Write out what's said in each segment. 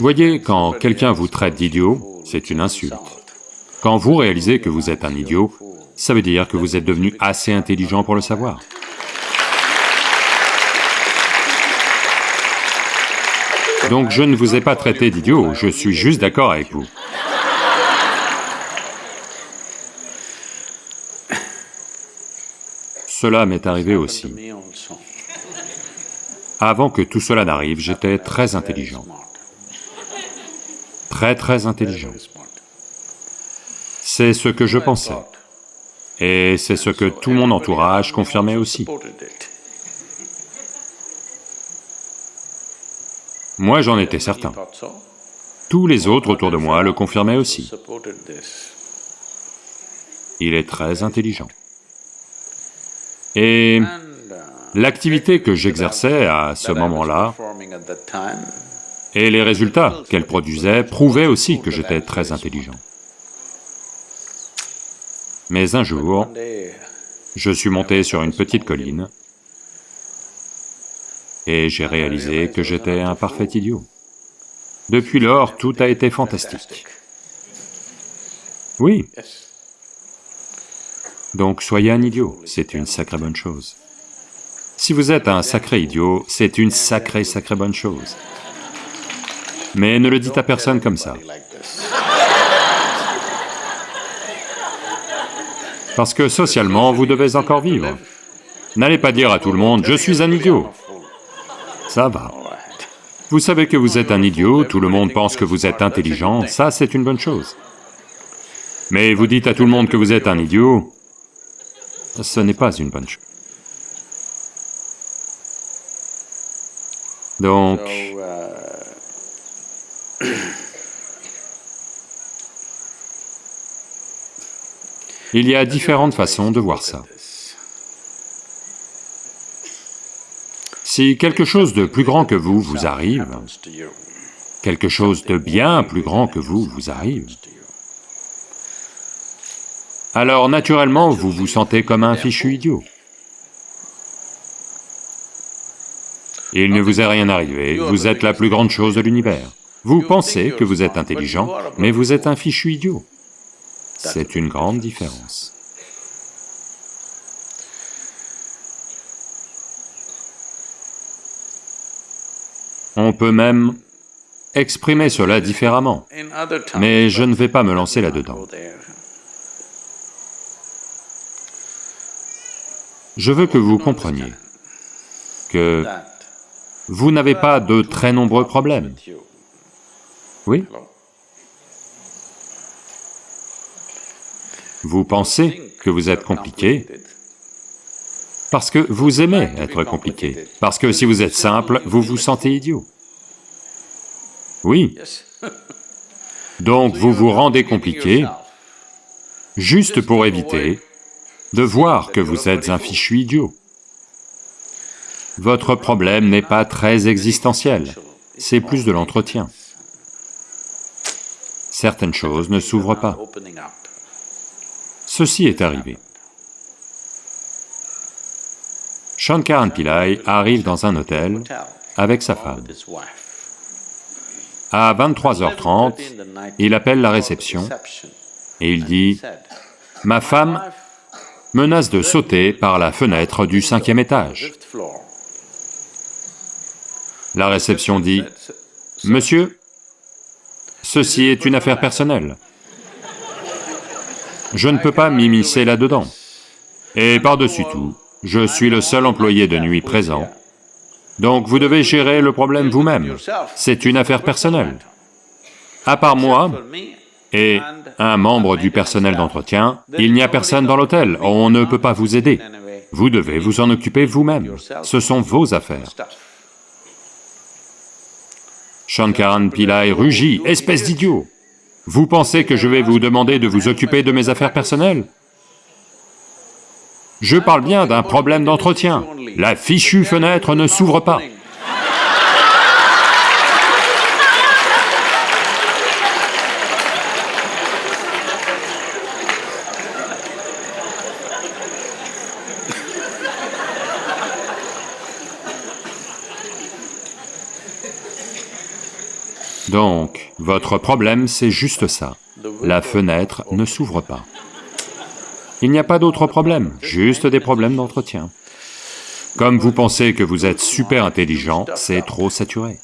voyez, quand quelqu'un vous traite d'idiot, c'est une insulte. Quand vous réalisez que vous êtes un idiot, ça veut dire que vous êtes devenu assez intelligent pour le savoir. Donc je ne vous ai pas traité d'idiot, je suis juste d'accord avec vous. Cela m'est arrivé aussi. Avant que tout cela n'arrive, j'étais très intelligent. Très très intelligent. C'est ce que je pensais. Et c'est ce que tout mon entourage confirmait aussi. Moi, j'en étais certain. Tous les autres autour de moi le confirmaient aussi. Il est très intelligent. Et l'activité que j'exerçais à ce moment-là et les résultats qu'elle produisait prouvaient aussi que j'étais très intelligent. Mais un jour, je suis monté sur une petite colline et j'ai réalisé que j'étais un parfait idiot. Depuis lors, tout a été fantastique. Oui. Donc soyez un idiot, c'est une sacrée bonne chose. Si vous êtes un sacré idiot, c'est une sacrée sacrée bonne chose. Mais ne le dites à personne comme ça. Parce que socialement, vous devez encore vivre. N'allez pas dire à tout le monde, je suis un idiot. Ça va. Vous savez que vous êtes un idiot, tout le monde pense que vous êtes intelligent, ça c'est une bonne chose. Mais vous dites à tout le monde que vous êtes un idiot, ce n'est pas une bonne chose. Donc... Il y a différentes façons de voir ça. Si quelque chose de plus grand que vous vous arrive, quelque chose de bien plus grand que vous vous arrive, alors naturellement vous vous sentez comme un fichu idiot. Il ne vous est rien arrivé, vous êtes la plus grande chose de l'univers. Vous pensez que vous êtes intelligent, mais vous êtes un fichu idiot. C'est une grande différence. On peut même exprimer cela différemment, mais je ne vais pas me lancer là-dedans. Je veux que vous compreniez que vous n'avez pas de très nombreux problèmes. Oui Vous pensez que vous êtes compliqué parce que vous aimez être compliqué, parce que si vous êtes simple, vous vous sentez idiot. Oui. Donc vous vous rendez compliqué juste pour éviter de voir que vous êtes un fichu idiot. Votre problème n'est pas très existentiel, c'est plus de l'entretien. Certaines choses ne s'ouvrent pas. Ceci est arrivé. Shankaran Pillai arrive dans un hôtel avec sa femme. À 23h30, il appelle la réception et il dit, « Ma femme menace de sauter par la fenêtre du cinquième étage. » La réception dit, « Monsieur, ceci est une affaire personnelle. Je ne peux pas m'immiscer là-dedans. Et par-dessus tout, je suis le seul employé de nuit présent, donc vous devez gérer le problème vous-même. C'est une affaire personnelle. À part moi et un membre du personnel d'entretien, il n'y a personne dans l'hôtel, on ne peut pas vous aider. Vous devez vous en occuper vous-même, ce sont vos affaires. Shankaran Pillai rugit, espèce d'idiot vous pensez que je vais vous demander de vous occuper de mes affaires personnelles? Je parle bien d'un problème d'entretien. La fichue fenêtre ne s'ouvre pas. Donc, votre problème, c'est juste ça. La fenêtre ne s'ouvre pas. Il n'y a pas d'autre problème, juste des problèmes d'entretien. Comme vous pensez que vous êtes super intelligent, c'est trop saturé.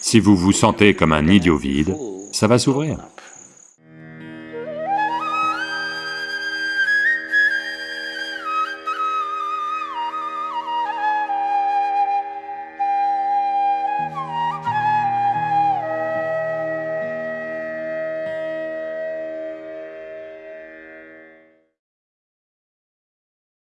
Si vous vous sentez comme un idiot vide, ça va s'ouvrir.